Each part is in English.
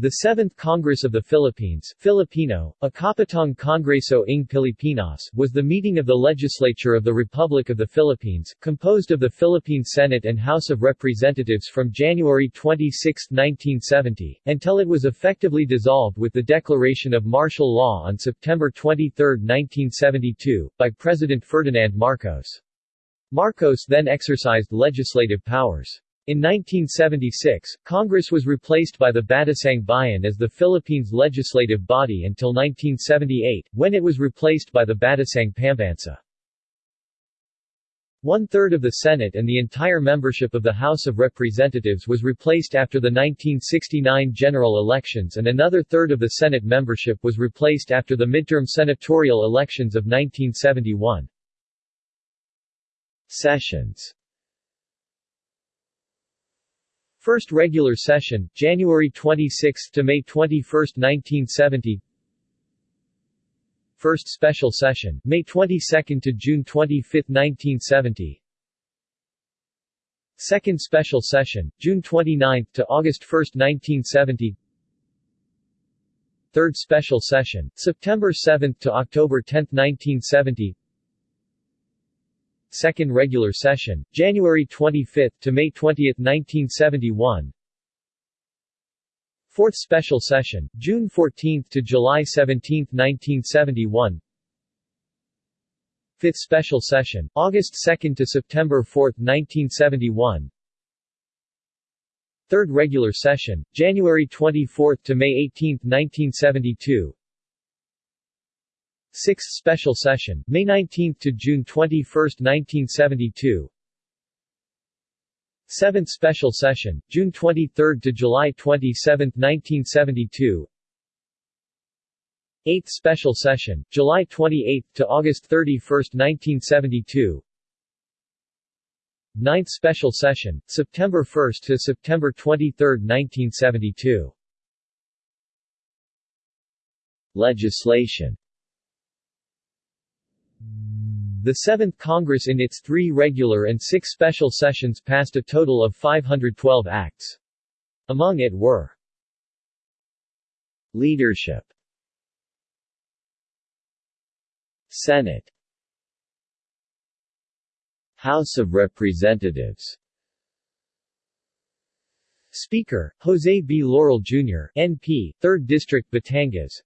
The Seventh Congress of the Philippines Filipino, Ikapitong Kongreso ng Pilipinas was the meeting of the legislature of the Republic of the Philippines, composed of the Philippine Senate and House of Representatives from January 26, 1970, until it was effectively dissolved with the declaration of martial law on September 23, 1972, by President Ferdinand Marcos. Marcos then exercised legislative powers. In 1976, Congress was replaced by the Batasang Bayan as the Philippines' legislative body until 1978, when it was replaced by the Batasang Pambansa. One-third of the Senate and the entire membership of the House of Representatives was replaced after the 1969 general elections and another third of the Senate membership was replaced after the midterm senatorial elections of 1971. Sessions First regular session, January 26 to May 21, 1970. First special session, May 22 to June 25, 1970. Second special session, June 29 to August 1, 1970. Third special session, September 7 to October 10, 1970. Second regular session, January 25 to May 20, 1971. Fourth special session, June 14 to July 17, 1971. Fifth special session, August 2 to September 4, 1971. Third regular session, January 24 to May 18, 1972. Sixth Special Session, May 19 to June 21, 1972. Seventh Special Session, June 23 to July 27, 1972. Eighth Special Session, July 28 to August 31, 1972. Ninth Special Session, September 1 to September 23, 1972. Legislation the Seventh Congress in its three regular and six special sessions passed a total of 512 acts. Among it were Leadership Senate House of Representatives Speaker, Jose B. Laurel Jr., NP, 3rd District Batangas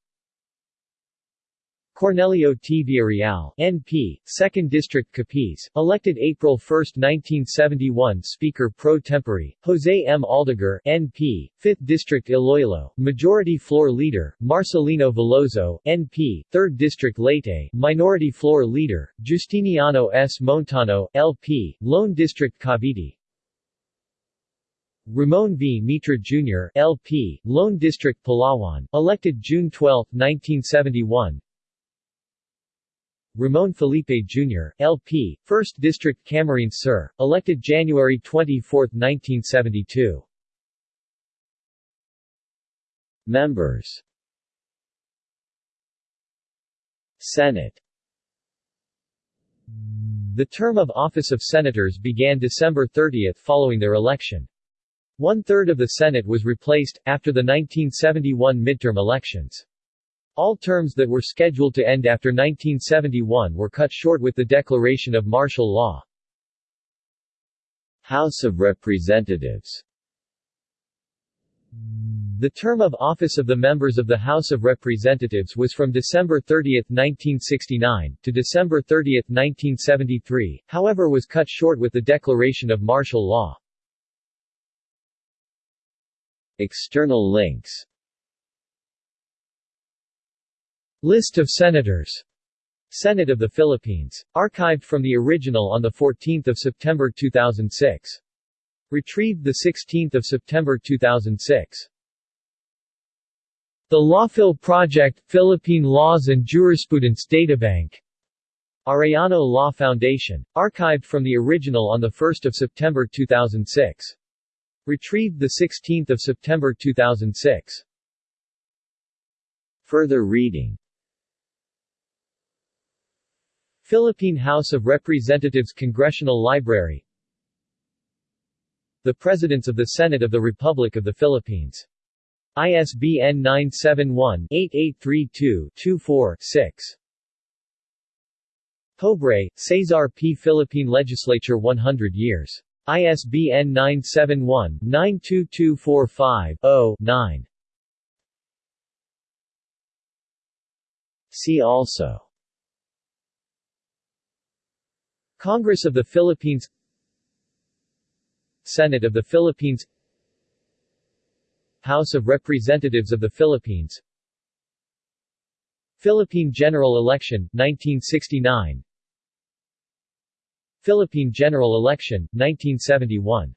Cornelio T. Villareal, NP, 2nd District Capiz, elected April 1, 1971 Speaker pro tempore, Jose M. Aldeguer, NP, 5th District Iloilo, Majority Floor Leader, Marcelino Veloso, NP, 3rd District Leyte, Minority Floor Leader, Justiniano S. Montano, LP, Lone District Cavite, Ramon V. Mitra Jr., LP, Lone District Palawan, elected June 12, 1971 Ramon Felipe Jr., LP, 1st District Camarines Sur, elected January 24, 1972. Members Senate The term of office of senators began December 30 following their election. One-third of the Senate was replaced, after the 1971 midterm elections. All terms that were scheduled to end after 1971 were cut short with the declaration of martial law. House of Representatives The term of office of the members of the House of Representatives was from December 30, 1969, to December 30, 1973, however was cut short with the declaration of martial law. External links List of Senators Senate of the Philippines. Archived from the original on 14 September 2006. Retrieved 16 September 2006. The Lawphil Project, Philippine Laws and Jurisprudence Databank. Arellano Law Foundation. Archived from the original on 1 September 2006. Retrieved 16 September 2006. Further reading Philippine House of Representatives Congressional Library The Presidents of the Senate of the Republic of the Philippines ISBN 978-8832-24-6. Pobre, Cesar P. Philippine Legislature 100 years. ISBN 971-92245-0-9. See also Congress of the Philippines Senate of the Philippines House of Representatives of the Philippines Philippine General Election, 1969 Philippine General Election, 1971